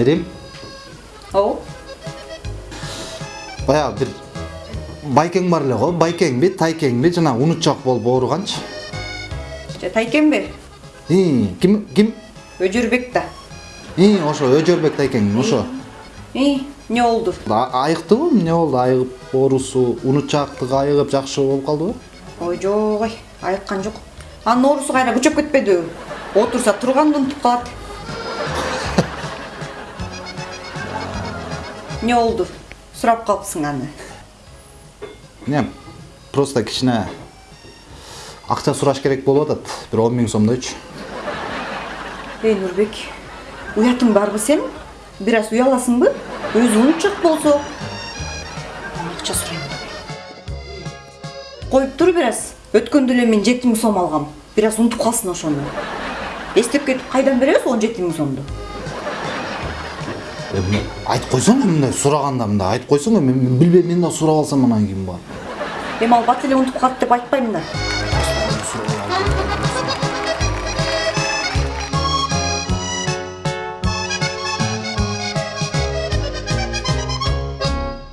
эрим ооба баягы бир байкең бар эле го байкеңби тайкеңби жанагы унутчак болуп ооруганчы ии ким ким өжөрбек да ии ошо өжөрбек тайкең ошо и эмне болду айыктыбы эмне болду айыгып оорусу унутчаактыгы айыгып жакшы болуп калдыбы ой жок ой айыккан жок анын оорусу кайра күчөп кетпедиби отурса турганды унутуп калат эмне болду сурап калыпсың аны. Не просто кичине акча сураш керек болуп атат бир он миң сомдойчу эй нурбек уятың барбы сенин бир аз уяласыңбы өзү унутчак болсо акча сурайм коюп тур бир аз өткөндө эле мен жети миң сом алгам бир аз унутуп калсын ошону эстеп кетип кайдан беребиз он жети миң сомду айтып койсоң мындай сураганда мындай айтып койсоң мен мен билбейм мен да сурап алсам анан кийин барып эми ал бат эле унутуп деп айтпайм да.